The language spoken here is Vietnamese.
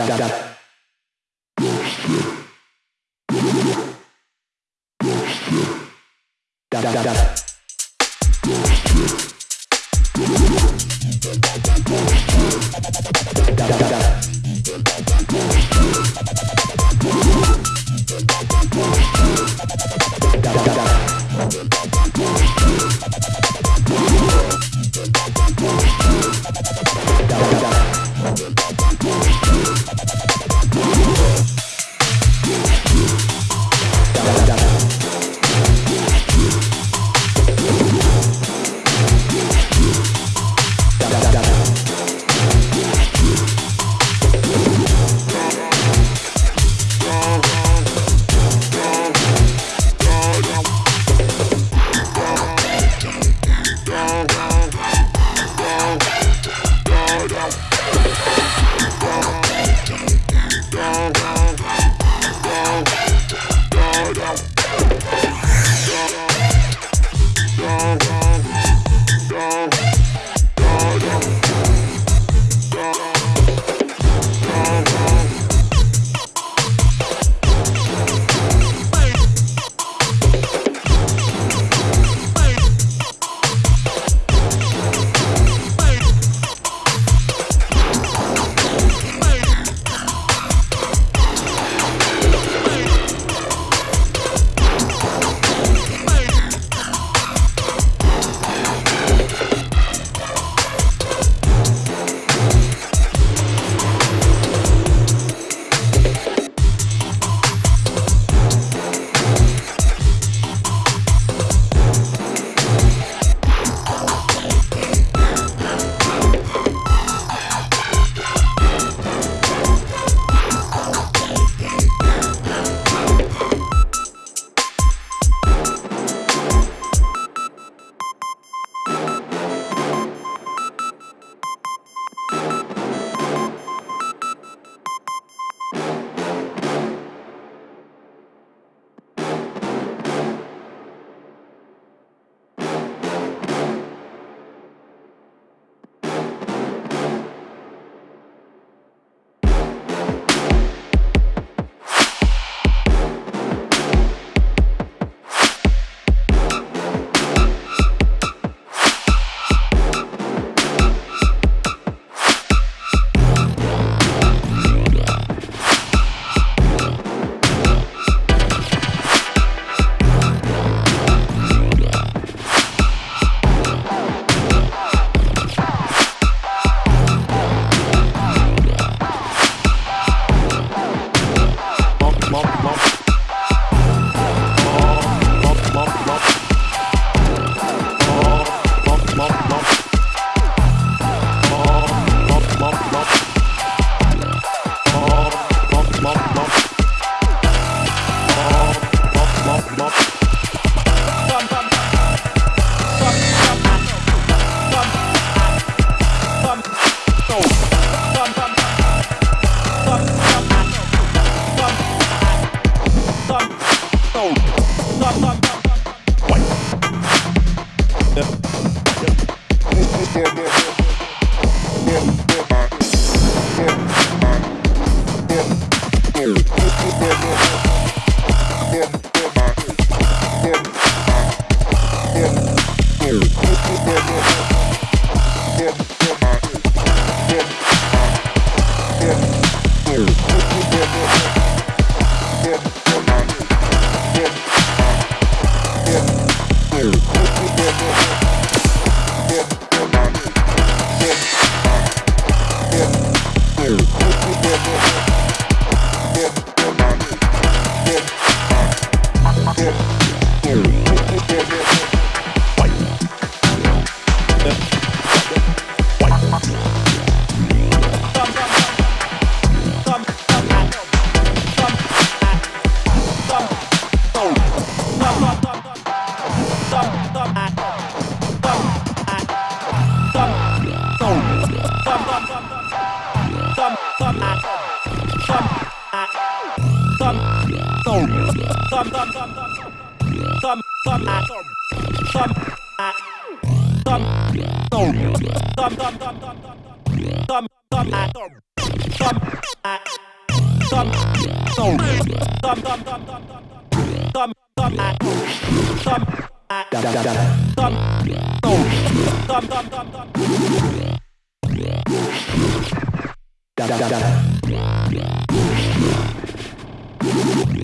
Monster. Yeah. yeah, yeah. Thumb, thumb, thumb, thumb, thumb, thumb, thumb, thumb, thumb, thumb, thumb, thumb, Dum dum dum